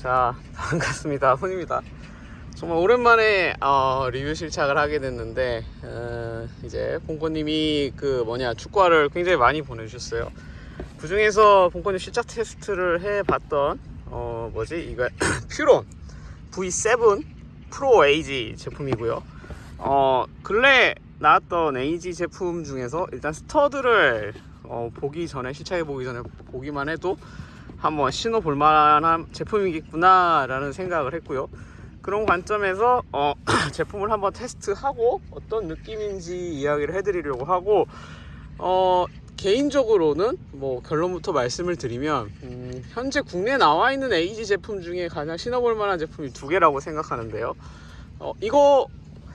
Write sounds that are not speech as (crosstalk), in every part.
자 (laughs) 반갑습니다. 훈입니다. 정말 오랜만에 어, 리뷰 실착을 하게 됐는데 어, 이제 본코님이 그 뭐냐 축구화를 굉장히 많이 보내주셨어요. 그 중에서 본코님 실착 테스트를 해봤던 어 뭐지? 이거 (clears throat) 퓨론 V7 프로 AG 제품이고요. 어 근래 나왔던 AG 제품 중에서 일단 스터드를 어, 보기 전에 실착해 보기 전에 보기만 해도 한번 신어볼 만한 제품이겠구나 라는 생각을 했고요. 그런 관점에서 어, (clears throat) 제품을 한번 테스트하고 어떤 느낌인지 이야기를 해드리려고 하고 어, 개인적으로는 뭐 결론부터 말씀을 드리면 음, 현재 국내에 나와 있는 에이지 제품 중에 가장 신어볼 만한 제품이 두 개라고 생각하는데요. 어, 이거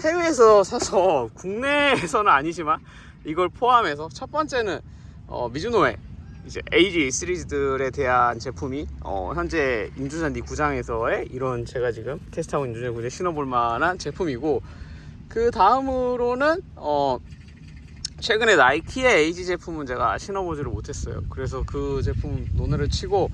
해외에서 사서 국내에서는 아니지만 이걸 포함해서 첫 번째는 어, 미즈노의 이제 AG 시리즈들에 대한 제품이 어, 현재 인조잔디 구장에서의 이런 제가 지금 테스트하고 있는 인조잔디 구장에 신어볼 만한 제품이고 그 다음으로는 어, 최근에 나이키의 AG 제품은 제가 신어보지를 못했어요 그래서 그 제품 논의를 치고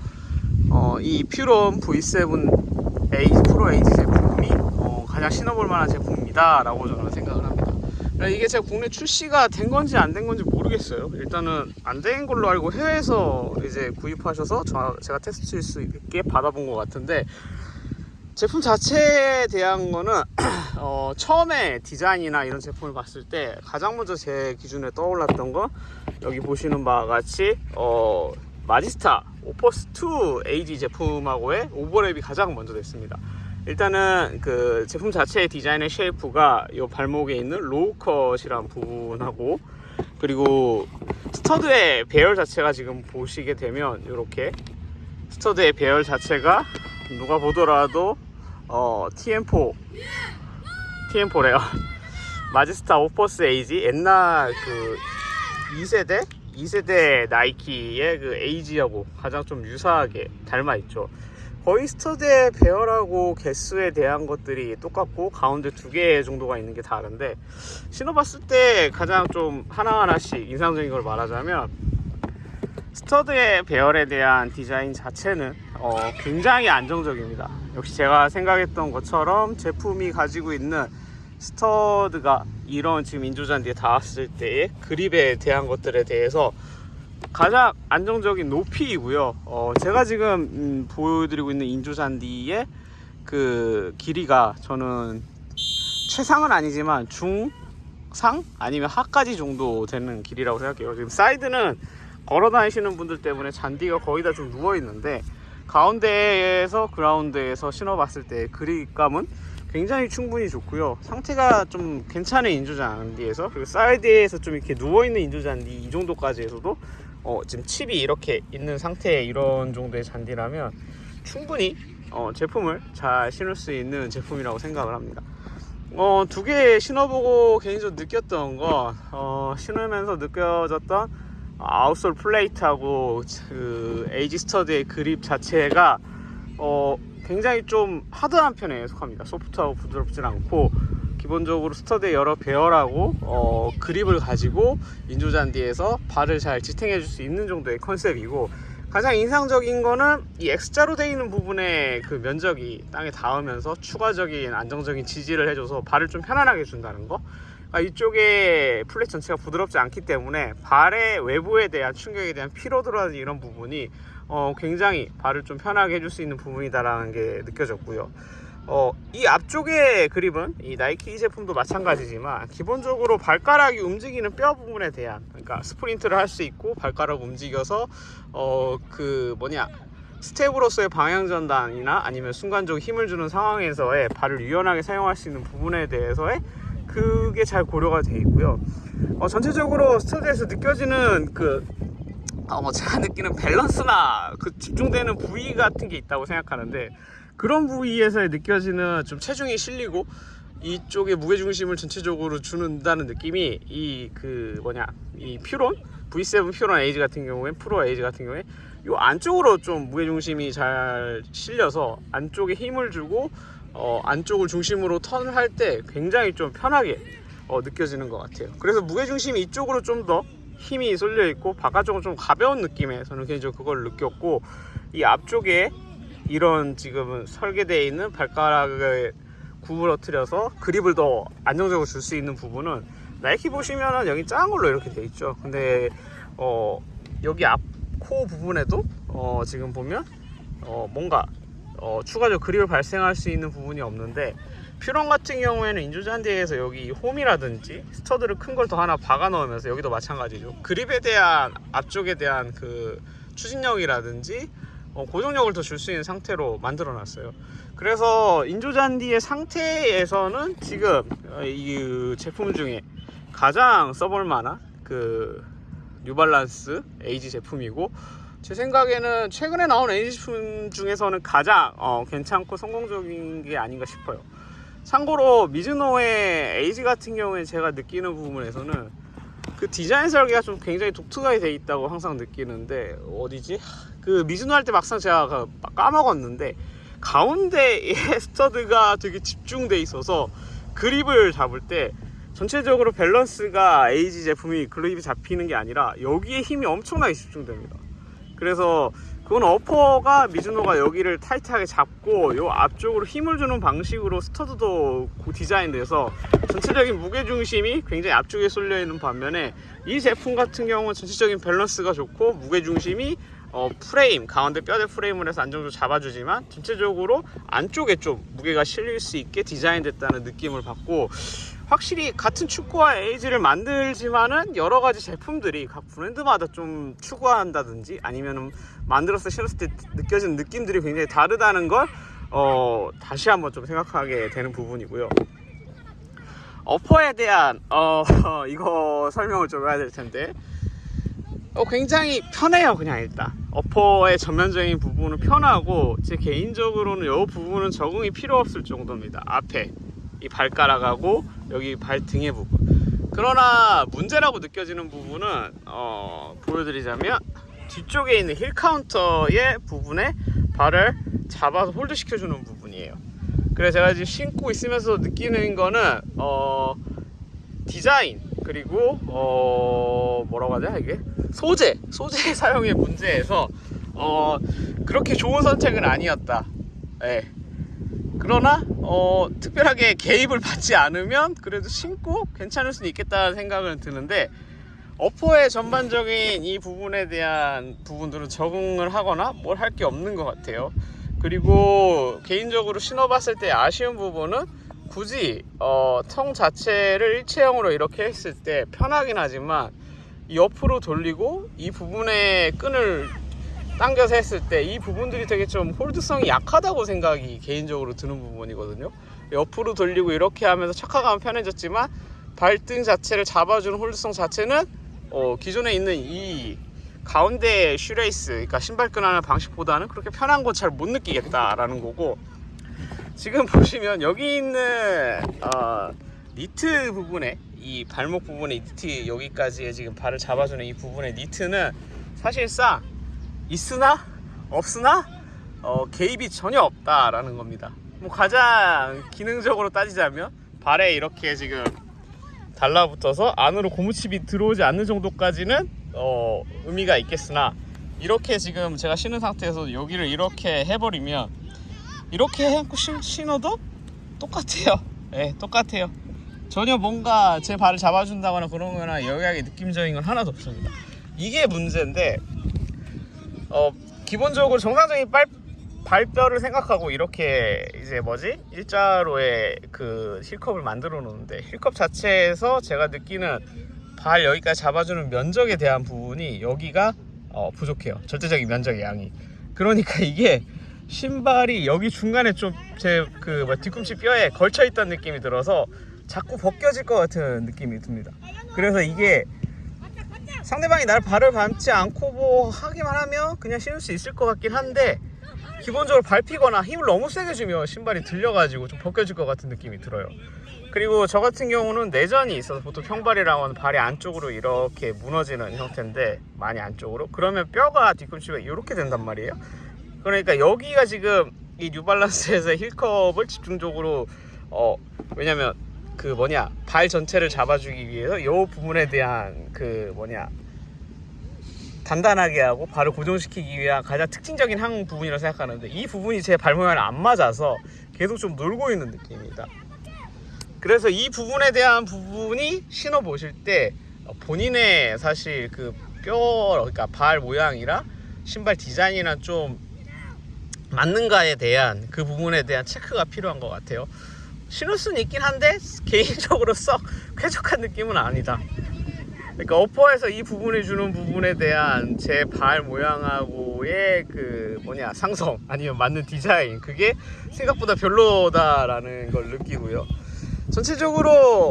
어, 이 퓨론 V7 AG 프로 AG 제품이 어, 가장 신어볼 만한 제품입니다 라고 저는 생각을 합니다 그러니까 이게 제가 국내 출시가 된 건지 안 된 건지 모르겠어요. 일단은 안 된 걸로 알고 해외에서 이제 구입하셔서 저, 제가 테스트할 수 있게 받아본 것 같은데 제품 자체에 대한 거는 (clears throat) 어, 처음에 디자인이나 이런 제품을 봤을 때 가장 먼저 제 기준에 떠올랐던 건 여기 보시는 바와 같이 어, 마지스타 오퍼스2 AG 제품하고의 오버랩이 가장 먼저 됐습니다. 일단은 그 제품 자체의 디자인의 shape가 이 발목에 있는 low cut이란 부분하고 그리고 스터드의 배열 자체가 지금 보시게 되면 이렇게 스터드의 배열 자체가 누가 보더라도 어, TM4 TM4래요. (laughs) 마지스타 오퍼스 AG. 옛날 그 2세대? 2세대 나이키의 그 AG하고 가장 좀 유사하게 닮아 있죠 거의 스터드의 배열하고 개수에 대한 것들이 똑같고 가운데 두 개 정도가 있는 게 다른데 신어봤을 때 가장 좀 하나하나씩 인상적인 걸 말하자면 스터드의 배열에 대한 디자인 자체는 어, 굉장히 안정적입니다. 역시 제가 생각했던 것처럼 제품이 가지고 있는 스터드가 이런 지금 인조잔디에 닿았을 때의 그립에 대한 것들에 대해서 가장 안정적인 높이이고요. 어, 제가 지금 음, 보여드리고 있는 인조잔디의 그 길이가 저는 최상은 아니지만 중상 아니면 하까지 정도 되는 길이라고 생각해요. 지금 사이드는 걸어 다니시는 분들 때문에 잔디가 거의 다 좀 누워 있는데 가운데에서 그라운드에서 신어봤을 때 그립감은 굉장히 충분히 좋고요 상태가 좀 괜찮은 인조잔디에서 그리고 사이드에서 좀 이렇게 누워있는 인조잔디 이 정도까지 해서도 어, 지금 칩이 이렇게 있는 상태의 이런 정도의 잔디라면 충분히 어, 제품을 잘 신을 수 있는 제품이라고 생각을 합니다. 어, 두 개 신어보고 개인적으로 느꼈던 거 어, 신으면서 느껴졌던 outsole 플레이트하고 그 AG 스터드의 그립 자체가 어, 굉장히 좀 하드한 편에 속합니다. 소프트하고 부드럽진 않고 기본적으로 스터드의 여러 배열하고 어, 그립을 가지고 인조잔디에서 발을 잘 지탱해 줄 수 있는 정도의 컨셉이고 가장 인상적인 거는 이 X자로 되어 있는 부분의 그 면적이 땅에 닿으면서 추가적인 안정적인 지지를 해줘서 발을 좀 편안하게 준다는 거 아, 이쪽에 플레이트 전체가 부드럽지 않기 때문에 발의 외부에 대한 충격에 대한 피로도라든지 이런 부분이 어, 굉장히 발을 좀 편하게 해줄 수 있는 부분이다라는 게 느껴졌고요. 어, 이 앞쪽의 그립은 이 나이키 제품도 마찬가지지만 기본적으로 발가락이 움직이는 뼈 부분에 대한 그러니까 스프린트를 할 수 있고 발가락 움직여서 어, 그 뭐냐 스텝으로서의 방향 전환이나 아니면 순간적으로 힘을 주는 상황에서의 발을 유연하게 사용할 수 있는 부분에 대해서의 그게 잘 고려가 되어 있고요. 어, 전체적으로 스터드에서 느껴지는 그 어, 뭐 제가 느끼는 밸런스나 그 집중되는 부위 같은 게 있다고 생각하는데 그런 부위에서 느껴지는 좀 체중이 실리고 이쪽에 무게중심을 전체적으로 주는다는 느낌이 이 그 뭐냐 이 퓨론 V7 퓨론 AG 같은 경우에 프로 AG 같은 경우에 이 안쪽으로 좀 무게중심이 잘 실려서 안쪽에 힘을 주고 어, 안쪽을 중심으로 턴을 할때 굉장히 좀 편하게 어, 느껴지는 것 같아요. 그래서 무게중심이 이쪽으로 좀 더 힘이 쏠려 있고 바깥쪽은 좀 가벼운 느낌에 저는 개인적으로 그걸 느꼈고 이 앞쪽에 이런 지금 설계되어 있는 발가락을 구부러뜨려서 그립을 더 안정적으로 줄 수 있는 부분은 나이키 보시면은 여기 작은 걸로 이렇게 돼 있죠. 근데 어 여기 앞 코 부분에도 어 지금 보면 어 뭔가 어 추가적으로 그립을 발생할 수 있는 부분이 없는데 퓨런 같은 경우에는 인조잔디에서 여기 홈이라든지 스터드를 큰 걸 더 하나 박아 넣으면서 여기도 마찬가지죠. 그립에 대한 앞쪽에 대한 그 추진력이라든지 어, 고정력을 더 줄 수 있는 상태로 만들어 놨어요. 그래서 인조잔디의 상태에서는 지금 어, 이 제품 중에 가장 써볼 만한 그 뉴발란스 AG 제품이고 제 생각에는 최근에 나온 AG 제품 중에서는 가장 어, 괜찮고 성공적인 게 아닌가 싶어요. 참고로 미즈노의 AG 같은 경우에 제가 느끼는 부분에서는 그 디자인 설계가 좀 굉장히 독특하게 돼 있다고 항상 느끼는데 어디지? 그 미즈노 할 때 막상 제가 그 까먹었는데 가운데에 (laughs) 스터드가 되게 집중돼 있어서 그립을 잡을 때 전체적으로 밸런스가 AG 제품이 그립이 잡히는 게 아니라 여기에 힘이 엄청나게 집중됩니다. 그래서 그건 upper가 미즈노가 여기를 타이트하게 잡고 요 앞쪽으로 힘을 주는 방식으로 스터드도 디자인돼서 전체적인 무게 중심이 굉장히 앞쪽에 쏠려 있는 반면에 이 제품 같은 경우는 전체적인 밸런스가 좋고 무게 중심이 어, 프레임 가운데 뼈대 프레임을 해서 안정적으로 잡아주지만 전체적으로 안쪽에 좀 무게가 실릴 수 있게 디자인됐다는 느낌을 받고 확실히 같은 축구화 에이지를 만들지만은 여러 가지 제품들이 각 브랜드마다 좀 추구한다든지 아니면은 만들어서 신었을 때 느껴지는 느낌들이 굉장히 다르다는 걸 어, 다시 한번 좀 생각하게 되는 부분이고요. 어퍼에 대한 어, (laughs) 이거 설명을 좀 해야 될 텐데 어, 굉장히 편해요 그냥 일단. 어퍼의 전면적인 부분은 편하고 제 개인적으로는 이 부분은 적응이 필요 없을 정도입니다. 앞에 이 발가락하고 여기 발등의 부분. 그러나 문제라고 느껴지는 부분은 어, 보여드리자면 뒤쪽에 있는 heel counter의 부분에 발을 잡아서 hold 시켜주는 부분이에요. 그래서 제가 지금 신고 있으면서 느끼는 거는 어, 디자인 그리고 어 뭐라고 하냐 이게 소재 소재 (laughs) 사용의 문제에서 어 그렇게 좋은 선택은 아니었다. 예. 그러나 어 특별하게 개입을 받지 않으면 그래도 신고 괜찮을 수는 있겠다는 생각은 드는데 어퍼의 전반적인 이 부분에 대한 부분들은 적응을 하거나 뭘 할 게 없는 것 같아요. 그리고 개인적으로 신어봤을 때 아쉬운 부분은 굳이 어, 통 자체를 일체형으로 이렇게 했을 때 편하긴 하지만 옆으로 돌리고 이 부분에 끈을 당겨서 했을 때 이 부분들이 되게 좀 hold성이 약하다고 생각이 개인적으로 드는 부분이거든요. 옆으로 돌리고 이렇게 하면서 착화감은 편해졌지만 발등 자체를 잡아주는 hold성 자체는 어, 기존에 있는 이 가운데 shoelace, 그러니까 신발끈 하는 방식보다는 그렇게 편한 건 잘 못 느끼겠다라는 거고 지금 보시면 여기 있는 어, 니트 부분에 이 발목 부분에 니트 여기까지의 지금 발을 잡아주는 이 부분의 니트는 사실상 있으나 없으나 어, 개입이 전혀 없다라는 겁니다. 뭐 가장 기능적으로 따지자면 발에 이렇게 지금 달라붙어서 안으로 고무칩이 들어오지 않는 정도까지는 어, 의미가 있겠으나 이렇게 지금 제가 신은 상태에서 여기를 이렇게 해버리면 이렇게 해놓고 신, 신어도 똑같아요. (laughs) 예, 똑같아요. 전혀 뭔가 제 발을 잡아준다거나 그런 거나 여기하게 느낌적인 건 하나도 없습니다. 이게 문제인데, 어, 기본적으로 정상적인 발, 발뼈를 생각하고 이렇게 이제 뭐지? 일자로의 그 힐컵을 만들어 놓는데, 힐컵 자체에서 제가 느끼는 발 여기까지 잡아주는 면적에 대한 부분이 여기가 어, 부족해요. 절대적인 면적의 양이. 그러니까 이게 신발이 여기 중간에 좀 제 그 뭐 뒤꿈치 뼈에 걸쳐 있던 느낌이 들어서 자꾸 벗겨질 것 같은 느낌이 듭니다. 그래서 이게 상대방이 날 발을 밟지 않고 뭐 하기만 하면 그냥 신을 수 있을 것 같긴 한데 기본적으로 밟히거나 힘을 너무 세게 주면 신발이 들려가지고 좀 벗겨질 것 같은 느낌이 들어요. 그리고 저 같은 경우는 내전이 있어서 보통 평발이라고 하는 발이 안쪽으로 이렇게 무너지는 형태인데 많이 안쪽으로 그러면 뼈가 뒤꿈치가 이렇게 된단 말이에요. 그러니까 여기가 지금 이 뉴발란스에서 힐컵을 집중적으로 어 왜냐면 그 뭐냐 발 전체를 잡아주기 위해서 이 부분에 대한 그 뭐냐 단단하게 하고 발을 고정시키기 위한 가장 특징적인 한 부분이라고 생각하는데 이 부분이 제 발 모양에 안 맞아서 계속 좀 놀고 있는 느낌입니다. 그래서 이 부분에 대한 부분이 신어 보실 때 본인의 사실 그 뼈 그러니까 발 모양이랑 신발 디자인이랑 좀 맞는가에 대한 그 부분에 대한 체크가 필요한 것 같아요. 신을 수는 있긴 한데 개인적으로 썩 (laughs) 쾌적한 느낌은 아니다. 그러니까 어퍼에서 이 부분이 주는 부분에 대한 제 발 모양하고의 그 뭐냐 상성 아니면 맞는 디자인 그게 생각보다 별로다라는 걸 느끼고요. 전체적으로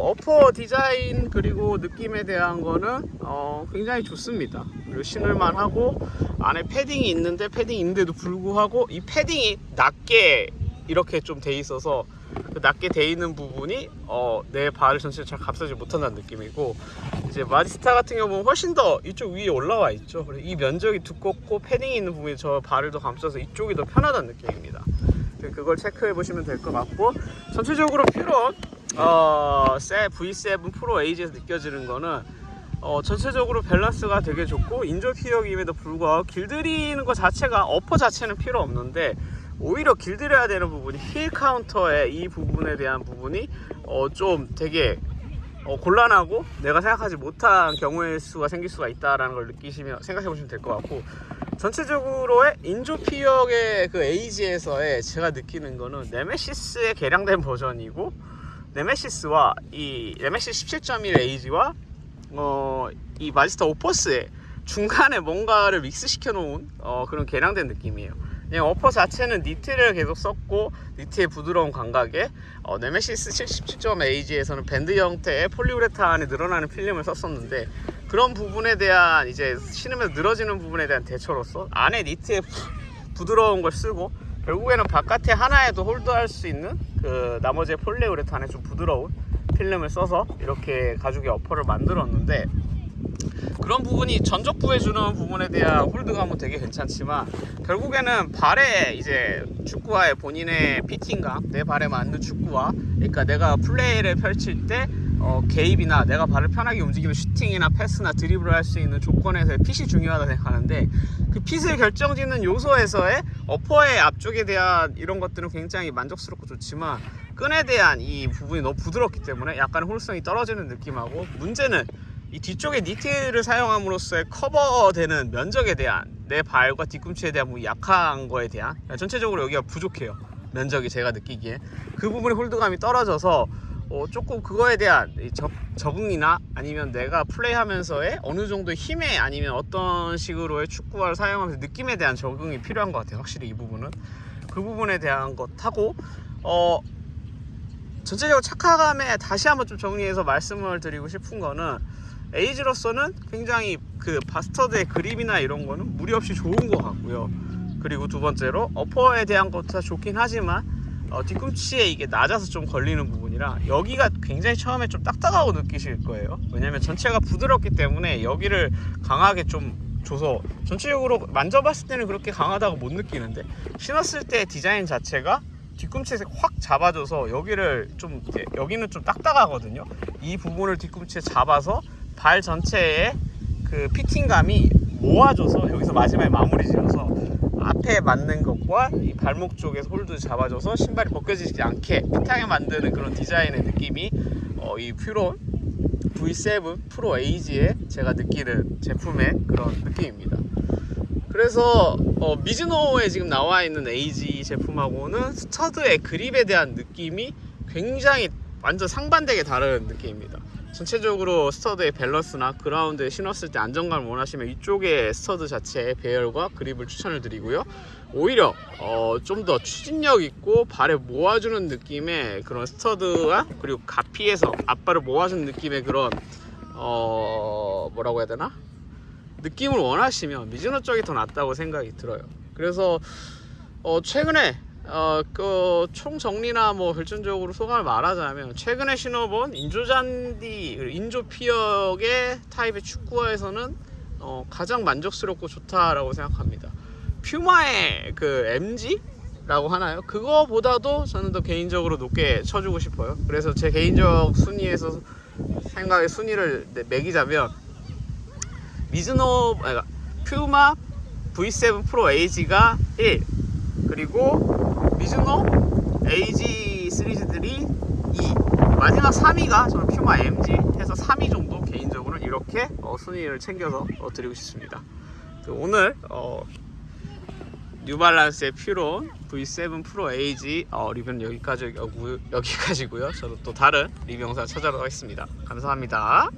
어퍼 디자인 그리고 느낌에 대한 거는 어, 굉장히 좋습니다. 그리고 신을만 하고 안에 패딩이 있는데 패딩이 있는데도 불구하고 이 패딩이 낮게 이렇게 좀 돼 있어서 그 낮게 돼 있는 부분이 어, 내 발을 전체를 잘 감싸지 못한다는 느낌이고 이제 마디스타 같은 경우는 훨씬 더 이쪽 위에 올라와 있죠. 이 면적이 두껍고 패딩이 있는 부분이 저 발을 더 감싸서 이쪽이 더 편하다는 느낌입니다. 그걸 체크해 보시면 될 것 같고 전체적으로 Furon 어, 세 V7 Pro AG에서 느껴지는 거는 어, 전체적으로 밸런스가 되게 좋고 인조 피혁임에도 불구하고 길들이는 것 자체가 upper 자체는 필요 없는데 오히려 길들여야 되는 부분이 heel counter의 이 부분에 대한 부분이 어, 좀 되게 어, 곤란하고 내가 생각하지 못한 경우의 수가 생길 수가 있다라는 걸 느끼시면 생각해 보시면 될 것 같고 전체적으로의 인조 피혁의 그 AG에서의 제가 느끼는 거는 Nemeziz의 개량된 버전이고 Nemeziz와 이 Nemeziz 17.1 AG와 어, 이 Magista Opus의 중간에 뭔가를 믹스시켜 놓은 어, 그런 개량된 느낌이에요. 그냥 upper 자체는 니트를 계속 썼고 니트의 부드러운 감각에 어, Nemeziz 77.AG에서는 밴드 형태의 폴리우레탄이 늘어나는 필름을 썼었는데 그런 부분에 대한 이제 신으면서 늘어지는 부분에 대한 대처로서 안에 니트의 부드러운 걸 쓰고 결국에는 바깥에 하나에도 홀드할 수 있는 그 나머지의 폴리우레탄의 좀 부드러운 필름을 써서 이렇게 가죽의 어퍼를 만들었는데 그런 부분이 전적부에 주는 부분에 대한 홀드감은 되게 괜찮지만 결국에는 발에 이제 축구화의 본인의 피팅감 내 발에 맞는 축구화 그러니까 내가 플레이를 펼칠 때 어, 개입이나 내가 발을 편하게 움직이면 슈팅이나 패스나 드리블을 할 수 있는 조건에서의 핏이 중요하다 생각하는데 그 핏을 결정짓는 요소에서의 어퍼의 앞쪽에 대한 이런 것들은 굉장히 만족스럽고 좋지만 끈에 대한 이 부분이 너무 부드럽기 때문에 약간 홀성이 떨어지는 느낌하고 문제는 이 뒤쪽에 니트를 사용함으로써 커버되는 면적에 대한 내 발과 뒤꿈치에 대한 뭐 약한 거에 대한 전체적으로 여기가 부족해요. 면적이 제가 느끼기에. 그 부분의 홀드감이 떨어져서 어, 조금 그거에 대한 이 적, 적응이나 아니면 내가 플레이하면서의 어느 정도 힘에 아니면 어떤 식으로의 축구화를 사용하면서 느낌에 대한 적응이 필요한 것 같아요 확실히 이 부분은 그 부분에 대한 것 하고 어 전체적으로 착화감에 다시 한번 좀 정리해서 말씀을 드리고 싶은 거는 에이지로서는 굉장히 그 바스터드의 그립이나 이런 거는 무리 없이 좋은 것 같고요. 그리고 두 번째로 어퍼에 대한 것도 다 좋긴 하지만 어, 뒤꿈치에 이게 낮아서 좀 걸리는 부분이라 여기가 굉장히 처음에 좀 딱딱하고 느끼실 거예요. 왜냐면 전체가 부드럽기 때문에 여기를 강하게 좀 줘서 전체적으로 만져봤을 때는 그렇게 강하다고 못 느끼는데 신었을 때 디자인 자체가 뒤꿈치에 확 잡아줘서 여기를 좀 여기는 좀 딱딱하거든요. 이 부분을 뒤꿈치에 잡아서 발 전체에 그 fitting감이 모아줘서 여기서 마지막에 마무리 지어서 앞에 맞는 것과 이 발목 쪽에서 hold 잡아줘서 신발이 벗겨지지 않게 fit하게 만드는 그런 디자인의 느낌이 어, 이 Furon V7 Pro AG에 제가 느끼는 제품의 그런 느낌입니다. 그래서 어, 미즈노에 지금 나와 있는 AG 제품하고는 스터드의 그립에 대한 느낌이 굉장히 완전 상반되게 다른 느낌입니다. 전체적으로 스터드의 밸런스나 그라운드에 신었을 때 안정감을 원하시면 이쪽에 스터드 자체의 배열과 그립을 추천을 드리고요. 오히려 어, 좀 더 추진력 있고 발에 모아주는 느낌의 그런 스터드와 그리고 가피에서 앞발을 모아주는 느낌의 그런 어, 뭐라고 해야 되나? 느낌을 원하시면 미즈노 쪽이 더 낫다고 생각이 들어요. 그래서 어, 최근에 어, 그, 총 정리나 뭐 결정적으로 소감을 말하자면, 최근에 신어본 인조잔디, 인조피혁의 타입의 축구화에서는 어, 가장 만족스럽고 좋다라고 생각합니다. 퓨마의 그 MG라고 하나요? 그거보다도 저는 더 개인적으로 높게 쳐주고 싶어요. 그래서 제 개인적 순위에서 생각의 순위를 내- 매기자면, 미즈노, 아니, 퓨마 V7 프로 AG가 1 그리고 미즈노 AG 시리즈들이 2 마지막 3위가 저는 퓨마 MG 해서 3위 정도 개인적으로 이렇게 어, 순위를 챙겨서 어, 드리고 싶습니다. 그 오늘 어, 뉴발란스의 퓨론 V7 프로 AG 어, 리뷰는 여기까지 여기까지고요. 저도 또 다른 리뷰 영상 찾아러 가겠습니다. 감사합니다